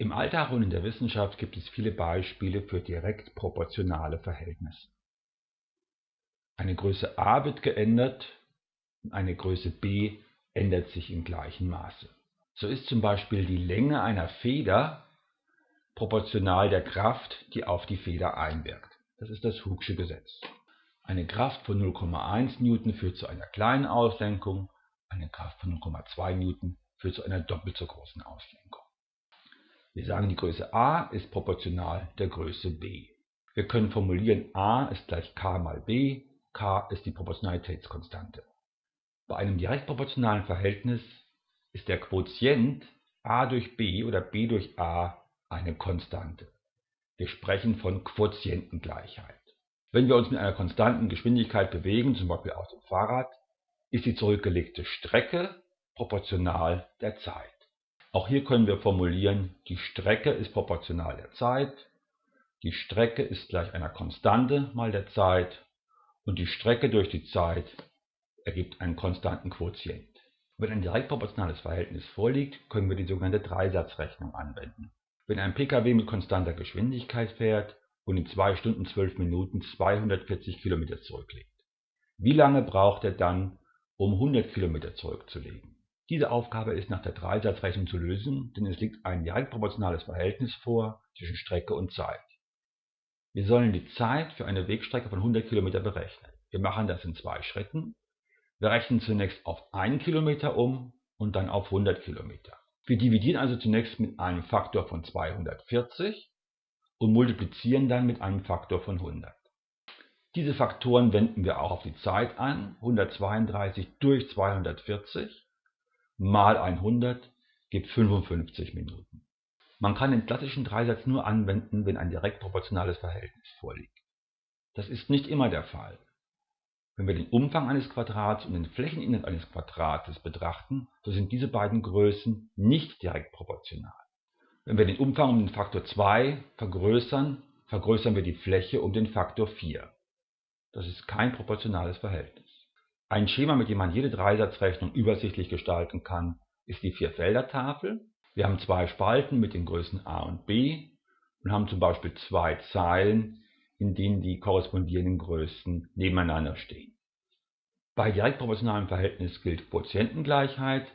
Im Alltag und in der Wissenschaft gibt es viele Beispiele für direkt proportionale Verhältnisse. Eine Größe a wird geändert, eine Größe b ändert sich im gleichen Maße. So ist zum Beispiel die Länge einer Feder proportional der Kraft, die auf die Feder einwirkt. Das ist das Hooke'sche Gesetz. Eine Kraft von 0,1 Newton führt zu einer kleinen Auslenkung, eine Kraft von 0,2 Newton führt zu einer doppelt so großen Auslenkung. Wir sagen, die Größe a ist proportional der Größe b. Wir können formulieren, a ist gleich k mal b, k ist die Proportionalitätskonstante. Bei einem direkt proportionalen Verhältnis ist der Quotient a durch b oder b durch a eine Konstante. Wir sprechen von Quotientengleichheit. Wenn wir uns mit einer konstanten Geschwindigkeit bewegen, zum Beispiel auf dem Fahrrad, ist die zurückgelegte Strecke proportional der Zeit. Auch hier können wir formulieren, die Strecke ist proportional der Zeit, die Strecke ist gleich einer Konstante mal der Zeit und die Strecke durch die Zeit ergibt einen konstanten Quotient. Wenn ein direkt proportionales Verhältnis vorliegt, können wir die sogenannte Dreisatzrechnung anwenden. Wenn ein Pkw mit konstanter Geschwindigkeit fährt und in 2 Stunden 12 Minuten 240 Kilometer zurücklegt, wie lange braucht er dann, um 100 Kilometer zurückzulegen? Diese Aufgabe ist nach der Dreisatzrechnung zu lösen, denn es liegt ein direkt proportionales Verhältnis vor zwischen Strecke und Zeit. Wir sollen die Zeit für eine Wegstrecke von 100 Kilometer berechnen. Wir machen das in zwei Schritten. Wir rechnen zunächst auf 1 Kilometer um und dann auf 100 Kilometer. Wir dividieren also zunächst mit einem Faktor von 240 und multiplizieren dann mit einem Faktor von 100. Diese Faktoren wenden wir auch auf die Zeit an. 132 durch 240 mal 100 gibt 55 Minuten. Man kann den klassischen Dreisatz nur anwenden, wenn ein direkt proportionales Verhältnis vorliegt. Das ist nicht immer der Fall. Wenn wir den Umfang eines Quadrats und den Flächeninhalt eines Quadrates betrachten, so sind diese beiden Größen nicht direkt proportional. Wenn wir den Umfang um den Faktor 2 vergrößern, vergrößern wir die Fläche um den Faktor 4. Das ist kein proportionales Verhältnis. Ein Schema, mit dem man jede Dreisatzrechnung übersichtlich gestalten kann, ist die Vierfelder-Tafel. Wir haben zwei Spalten mit den Größen a und b und haben zum Beispiel zwei Zeilen, in denen die korrespondierenden Größen nebeneinander stehen. Bei direkt proportionalem Verhältnis gilt Quotientengleichheit.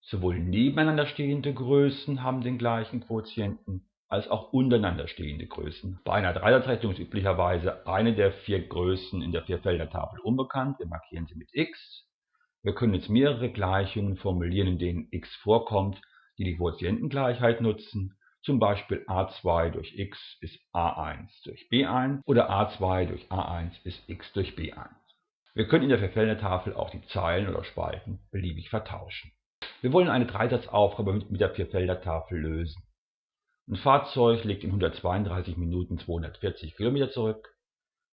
Sowohl nebeneinander stehende Größen haben den gleichen Quotienten als auch untereinander stehende Größen. Bei einer Dreisatzrechnung ist üblicherweise eine der vier Größen in der Vierfelder-Tafel unbekannt. Wir markieren sie mit x. Wir können jetzt mehrere Gleichungen formulieren, in denen x vorkommt, die die Quotientengleichheit nutzen. Zum Beispiel a2 durch x ist a1 durch b1 oder a2 durch a1 ist x durch b1. Wir können in der Vierfelder-Tafel auch die Zeilen oder Spalten beliebig vertauschen. Wir wollen eine Dreisatzaufgabe mit der Vierfelder-Tafel lösen. Ein Fahrzeug legt in 132 Minuten 240 Kilometer zurück.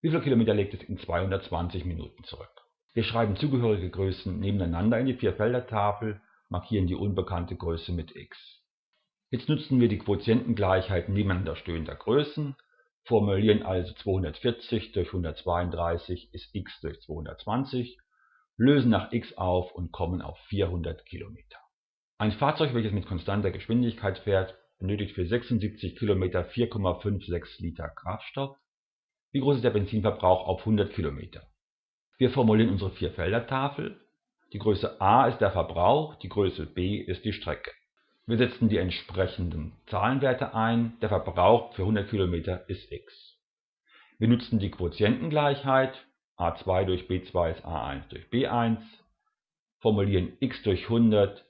Wie viele Kilometer legt es in 220 Minuten zurück? Wir schreiben zugehörige Größen nebeneinander in die Vierfelder-Tafel, markieren die unbekannte Größe mit x. Jetzt nutzen wir die Quotientengleichheit nebeneinander stehender Größen, formulieren also 240 durch 132 ist x durch 220, lösen nach x auf und kommen auf 400 Kilometer. Ein Fahrzeug, welches mit konstanter Geschwindigkeit fährt, benötigt für 76 Kilometer 4,56 Liter Kraftstoff. Wie groß ist der Benzinverbrauch auf 100 Kilometer? Wir formulieren unsere Vierfelder-Tafel. Die Größe a ist der Verbrauch, die Größe b ist die Strecke. Wir setzen die entsprechenden Zahlenwerte ein. Der Verbrauch für 100 Kilometer ist x. Wir nutzen die Quotientengleichheit. a2 durch b2 ist a1 durch b1. Formulieren x durch 100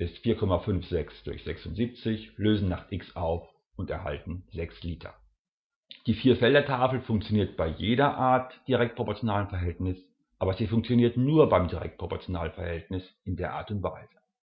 ist 4,56 durch 76, lösen nach x auf und erhalten 6 Liter. Die Vierfelder-Tafel funktioniert bei jeder Art direktproportionalen Verhältnis, aber sie funktioniert nur beim direktproportionalen Verhältnis in der Art und Weise.